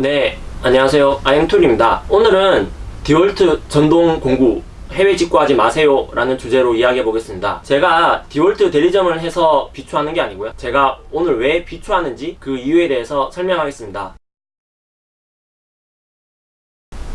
네, 안녕하세요. 아임툴입니다. 오늘은 디월트 전동 공구 해외 직구하지 마세요 라는 주제로 이야기해 보겠습니다. 제가 디월트 대리점을 해서 비추하는 게 아니고요. 제가 오늘 왜 비추하는지 그 이유에 대해서 설명하겠습니다.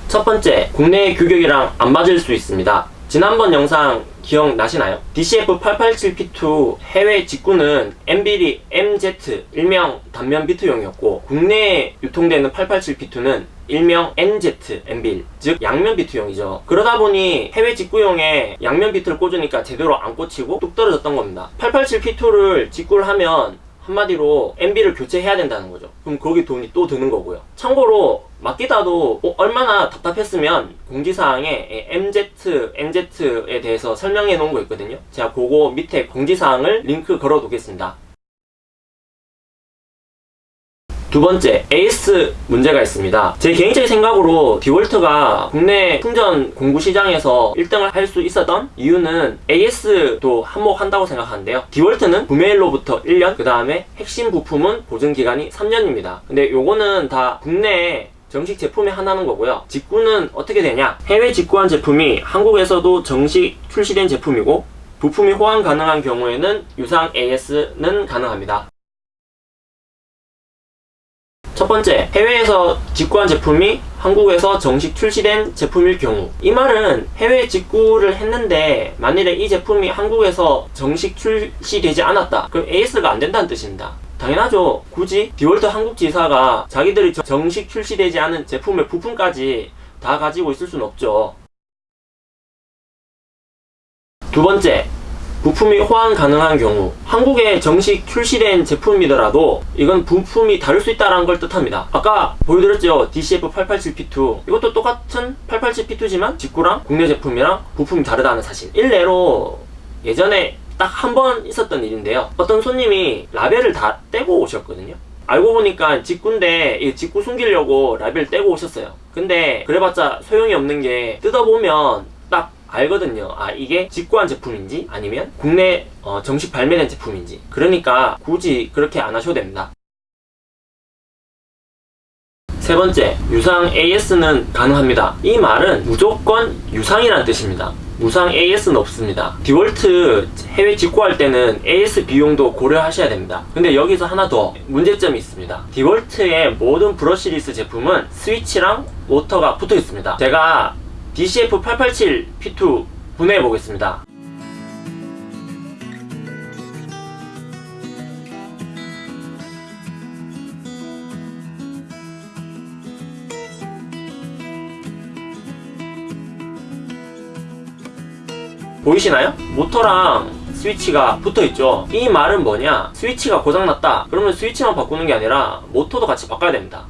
첫 번째, 국내 규격이랑 안 맞을 수 있습니다. 지난번 영상 기억나시나요? DCF887P2 해외 직구는 MBD MZ 일명 단면 비트용이었고 국내에 유통되는 887P2는 일명 NZ MBL 즉 양면 비트용이죠. 그러다 보니 해외 직구용에 양면 비트를 꽂으니까 제대로 안 꽂히고 뚝 떨어졌던 겁니다. 887P2를 직구를 하면 한마디로 MB를 교체해야 된다는 거죠. 그럼 거기 돈이 또 드는 거고요. 참고로 맡기다도 어, 얼마나 답답했으면 공지사항에 MZ, NZ에 대해서 설명해 놓은 거 있거든요 제가 그거 밑에 공지사항을 링크 걸어 두겠습니다 두 번째, AS 문제가 있습니다. 제 개인적인 생각으로 디월트가 국내 충전 공구 시장에서 1등을 할 수 있었던 이유는 AS도 한몫한다고 생각하는데요. 디월트는 구매일로부터 1년, 그 다음에 핵심 부품은 보증기간이 3년입니다. 근데 요거는 다 국내에 정식 제품이 하나는 거고요. 직구는 어떻게 되냐? 해외 직구한 제품이 한국에서도 정식 출시된 제품이고 부품이 호환 가능한 경우에는 유상 AS는 가능합니다. 첫 번째, 해외에서 직구한 제품이 한국에서 정식 출시된 제품일 경우 이 말은 해외 직구를 했는데 만일에 이 제품이 한국에서 정식 출시되지 않았다 그럼 AS가 안 된다는 뜻입니다 당연하죠. 굳이 디월트 한국 지사가 자기들이 정식 출시되지 않은 제품의 부품까지 다 가지고 있을 수는 없죠. 두 번째 부품이 호환 가능한 경우. 한국에 정식 출시된 제품이더라도 이건 부품이 다를 수 있다는 걸 뜻합니다. 아까 보여드렸죠. DCF887P2 이것도 똑같은 887P2지만 직구랑 국내 제품이랑 부품이 다르다는 사실. 일례로 예전에 딱 한 번 있었던 일인데요. 어떤 손님이 라벨을 다 떼고 오셨거든요. 알고 보니까 직구인데 이 직구 숨기려고 라벨 떼고 오셨어요. 근데 그래봤자 소용이 없는 게 뜯어보면 알거든요. 아 이게 직구한 제품인지 아니면 국내 어, 정식 발매된 제품인지. 그러니까 굳이 그렇게 안 하셔도 됩니다. 세 번째, 유상 AS는 가능합니다. 이 말은 무조건 유상이라는 뜻입니다. 무상 AS는 없습니다. 디월트 해외 직구할 때는 AS 비용도 고려하셔야 됩니다. 근데 여기서 하나 더 문제점이 있습니다. 디월트의 모든 브러시리스 제품은 스위치랑 모터가 붙어 있습니다. 제가 DCF887P2 분해해 보겠습니다. 보이시나요? 모터랑 스위치가 붙어있죠. 이 말은 뭐냐? 스위치가 고장났다. 그러면 스위치만 바꾸는 게 아니라 모터도 같이 바꿔야 됩니다.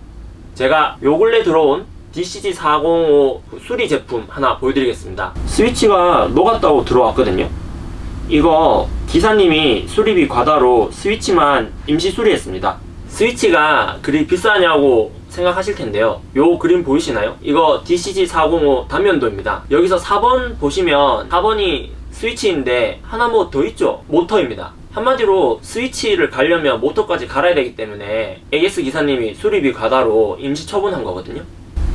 제가 요 근래 들어온 DCG405 수리 제품 하나 보여드리겠습니다. 스위치가 녹았다고 들어왔거든요. 이거 기사님이 수리비 과다로 스위치만 임시 수리했습니다. 스위치가 그리 비싸냐고 생각하실 텐데요. 요 그림 보이시나요? 이거 DCG405 단면도입니다. 여기서 4번 보시면 4번이 스위치인데 하나 뭐 더 있죠? 모터입니다. 한마디로 스위치를 갈려면 모터까지 갈아야 되기 때문에 AS 기사님이 수리비 과다로 임시 처분한 거거든요.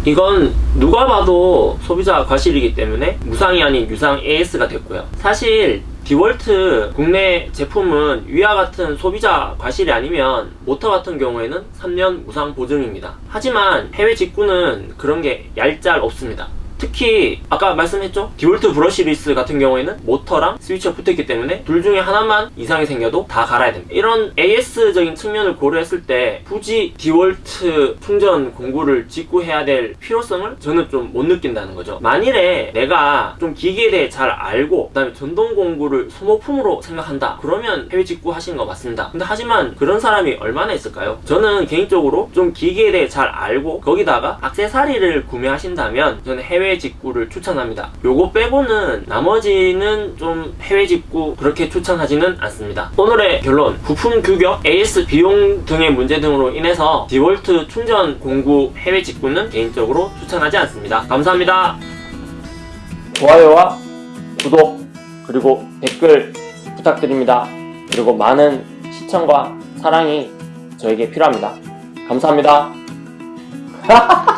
이건 누가 봐도 소비자 과실이기 때문에 무상이 아닌 유상 AS가 됐고요. 사실 디월트 국내 제품은 위와 같은 소비자 과실이 아니면 모터 같은 경우에는 3년 무상 보증입니다. 하지만 해외 직구는 그런 게 얄짤 없습니다 특히 아까 말씀했죠? 디월트 brushless 같은 경우에는 모터랑 스위치가 붙어있기 때문에 둘 중에 하나만 이상이 생겨도 다 갈아야 됩니다. 이런 AS적인 측면을 고려했을 때 굳이 디월트 충전 공구를 직구해야 될 필요성을 저는 좀 못 느낀다는 거죠. 만일에 내가 좀 기계에 대해 잘 알고 그 다음에 전동 공구를 소모품으로 생각한다. 그러면 해외 직구 하시는 거 맞습니다. 근데 하지만 그런 사람이 얼마나 있을까요? 저는 개인적으로 좀 기계에 대해 잘 알고 거기다가 악세사리를 구매하신다면 저는 해외 해외 직구를 추천합니다. 요거 빼고는 나머지는 좀 해외 직구 그렇게 추천하지는 않습니다. 오늘의 결론. 부품 규격, AS 비용 등의 문제 등으로 인해서 디월트 충전 공구 해외 직구는 개인적으로 추천하지 않습니다. 감사합니다. 좋아요와 구독 그리고 댓글 부탁드립니다. 그리고 많은 시청과 사랑이 저에게 필요합니다. 감사합니다